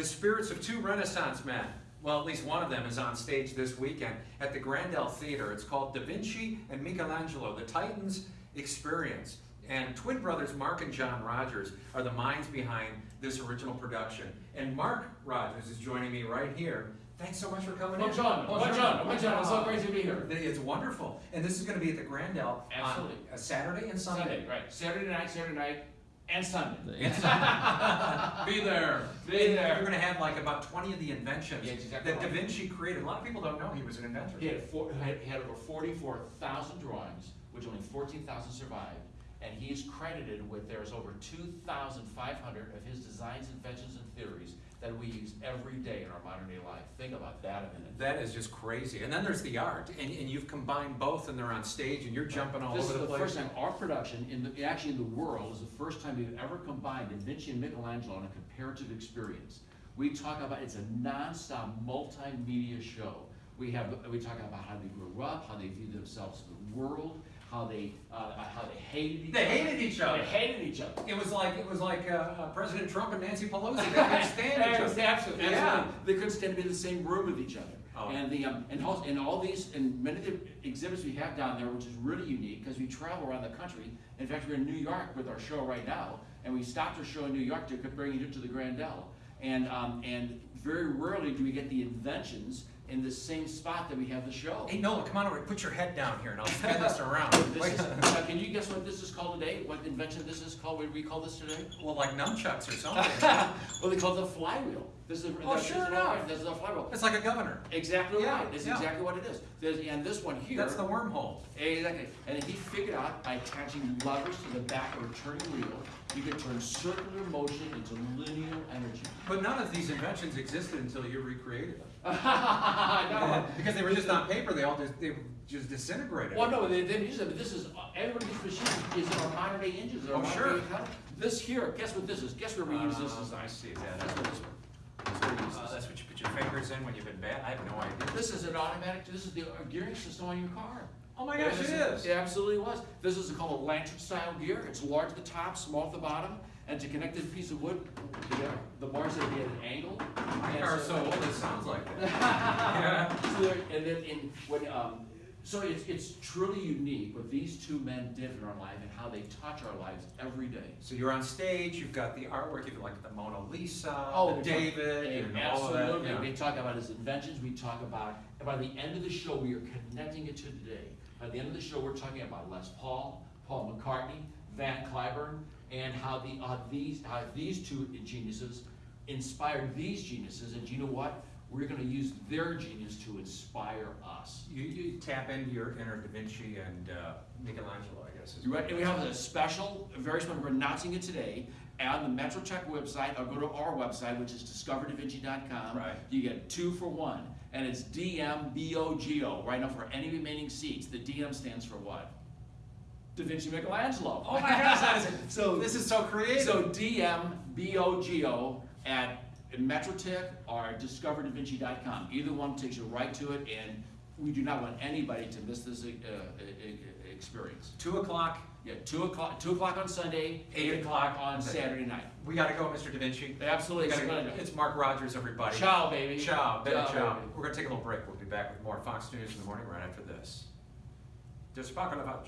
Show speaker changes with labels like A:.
A: The spirits of two Renaissance men, well, at least one of them is on stage this weekend at the Grandel Theater. It's called Da Vinci and Michelangelo, the Titans Experience. And twin brothers Mark and John Rogers are the minds behind this original production. And Mark Rogers is joining me right here. Thanks so much for coming in.
B: Bonjour, bonjour, bonjour. It's so great to be here.
A: It's wonderful. And this is going to be at the Grandel
B: Absolutely.
A: on Saturday and Sunday.
B: Sunday, right. Saturday night, Saturday night, and Sunday.
A: be there.
B: Be there.
A: You're going to have like about 20 of the inventions
B: Yeah, exactly
A: that Da. Vinci created. A lot of people don't know he was an inventor.
B: He had, four, had, he had over 44,000 drawings, which only 14,000 survived. And he's credited with there's over 2,500 of his designs, inventions, and theories that we use every day in our modern day life. Think about that a minute.
A: That is just crazy. And then there's the art, and, and you've combined both, and they're on stage, and you're jumping all
B: this
A: over
B: is
A: the
B: the
A: place.
B: first time our production, in the, actually in the world, is the first time we've ever combined Da Vinci and Michelangelo in a comparative experience. We talk about it's a non-stop multimedia show. We have we talk about how they grew up, how they view themselves in the world, how they uh, how they hated each
A: They
B: other.
A: hated each other.
B: They hated each other.
A: It was like it was like uh, uh, President Trump and Nancy Pelosi. They couldn't stand each other.
B: Absolutely,
A: Yeah.
B: They couldn't stand to be in the same room with each other.
A: Oh.
B: And the um, and, also, and all these and many of the exhibits we have down there, which is really unique because we travel around the country. In fact, we're in New York with our show right now, and we stopped our show in New York to bring it to the Grandel. And um, and very rarely do we get the inventions in the same spot that we have the show.
A: Hey Nolan, come on over. Put your head down here, and I'll spin this around.
B: This is, uh, can you guess what this is called today? What invention this is called? What do we call this today?
A: well, like nunchucks or something.
B: well, they call it the flywheel. This is
A: Oh, sure enough.
B: This is a flywheel.
A: it's like a governor.
B: Exactly
A: Yeah,
B: right. That's
A: yeah.
B: exactly what it is. There's, and this one here.
A: That's the wormhole.
B: Exactly. And he figured out by attaching levers to the back of a turning wheel, you could turn circular motion into linear energy.
A: But none of these inventions existed until you recreated them.
B: no.
A: because they were just on paper. They all just they just disintegrated.
B: Well, no, they didn't use it, but this is, everybody's machine is in our modern day engines. our
A: Oh,
B: modern
A: sure.
B: day economy. This here, guess what this is? Guess where we use this
A: Uh,
B: design?
A: I see
B: That's
A: that.
B: what this one. What
A: Uh, that's what you put your fingers in when you've been bad. I have no idea.
B: This is an automatic, this is the gearing system on your car.
A: Oh my gosh, it is.
B: It absolutely was. This is called a lantern style gear. It's large at the top, small at the bottom, and to connect this piece of wood the bars have to be at an angle.
A: My car's
B: so-
A: old it sounds like that. Yeah.
B: So there- and then in when um, so it's it's truly unique what these two men did in our life and how they touch our lives every day.
A: So you're on stage. You've got the artwork. You've got like the Mona Lisa,
B: Oh,
A: the David,
B: And
A: and all of that.
B: absolutely,
A: yeah.
B: we talk about his inventions. We talk about and by the end of the show, we are connecting it to today. By the end of the show, we're talking about Les Paul, Paul McCartney, Van Cliburn, and how the uh, these how these two geniuses inspired these geniuses. And you know what? We're going to use their genius to inspire us.
A: You, you tap into your inner Da Vinci and uh, Michelangelo, I guess. is
B: You
A: what
B: ready? And we have a special, a very special, we're announcing it today on the MetroTix website, or go to our website, which is discoverdavinci.com.
A: Right.
B: You get two for one, and it's DMBOGO, right now for any remaining seats. The DM stands for what? Da Vinci Michelangelo.
A: Oh my gosh, that is,
B: So-
A: this is so creative.
B: So DMBOGO at MetroTix or discoverdavinci.com. Either one takes you right to it, and we do not want anybody to miss this uh, uh, uh, experience.
A: Two o'clock.
B: Yeah, two o'clock, two o'clock on Sunday,
A: Eight
B: eight
A: o'clock
B: on Saturday night.
A: We gotta go, Mr. Da Vinci.
B: Absolutely.
A: gotta go. It's Mark Rogers, everybody.
B: Ciao, baby.
A: Ciao, ciao.
B: Ciao, baby.
A: We're gonna take a little break. We'll be back with more Fox News in the morning right after this. Just Lavaccio.